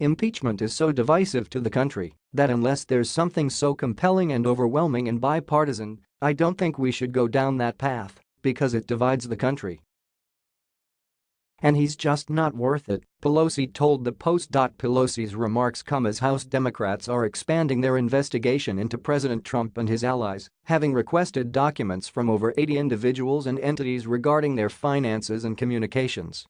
Impeachment is so divisive to the country that unless there's something so compelling and overwhelming and bipartisan, I don't think we should go down that path because it divides the country. And he's just not worth it, Pelosi told the Post. Pelosi's remarks come as House Democrats are expanding their investigation into President Trump and his allies, having requested documents from over 80 individuals and entities regarding their finances and communications.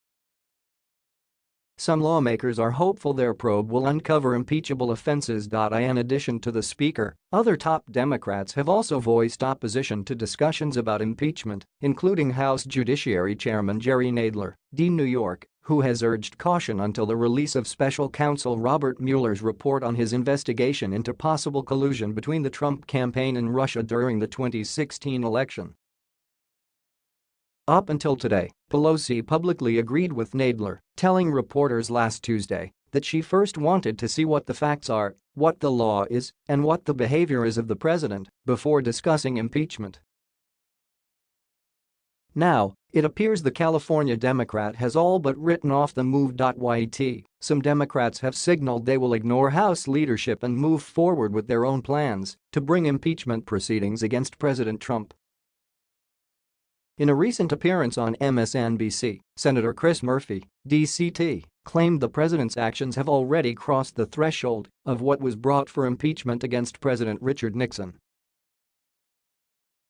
Some lawmakers are hopeful their probe will uncover impeachable offenses. In addition to the Speaker, other top Democrats have also voiced opposition to discussions about impeachment, including House Judiciary Chairman Jerry Nadler, D. New York, who has urged caution until the release of special counsel Robert Mueller's report on his investigation into possible collusion between the Trump campaign and Russia during the 2016 election. Up until today, Pelosi publicly agreed with Nadler, telling reporters last Tuesday that she first wanted to see what the facts are, what the law is, and what the behavior is of the president before discussing impeachment. Now, it appears the California Democrat has all but written off the move. Yt, some Democrats have signaled they will ignore House leadership and move forward with their own plans to bring impeachment proceedings against President Trump. In a recent appearance on MSNBC, Senator Chris Murphy, DCT, claimed the president's actions have already crossed the threshold of what was brought for impeachment against President Richard Nixon.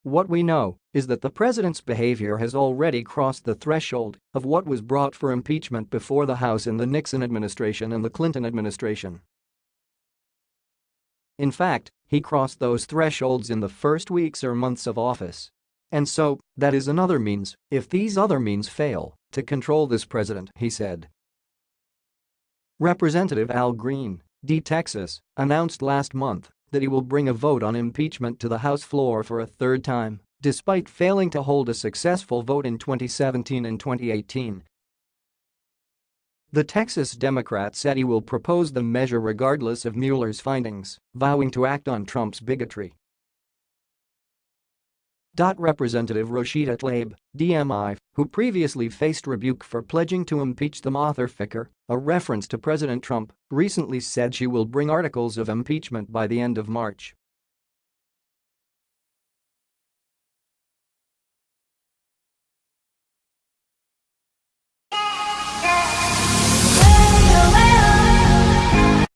What we know is that the president's behavior has already crossed the threshold of what was brought for impeachment before the House in the Nixon administration and the Clinton administration. In fact, he crossed those thresholds in the first weeks or months of office and so, that is another means, if these other means fail, to control this president, he said. Representative Al Green, D. Texas, announced last month that he will bring a vote on impeachment to the House floor for a third time, despite failing to hold a successful vote in 2017 and 2018. The Texas Democrat said he will propose the measure regardless of Mueller's findings, vowing to act on Trump's bigotry. Dot representative Rashida Tlaib, DMI, who previously faced rebuke for pledging to impeach the Mother Ficker, a reference to President Trump, recently said she will bring articles of impeachment by the end of March.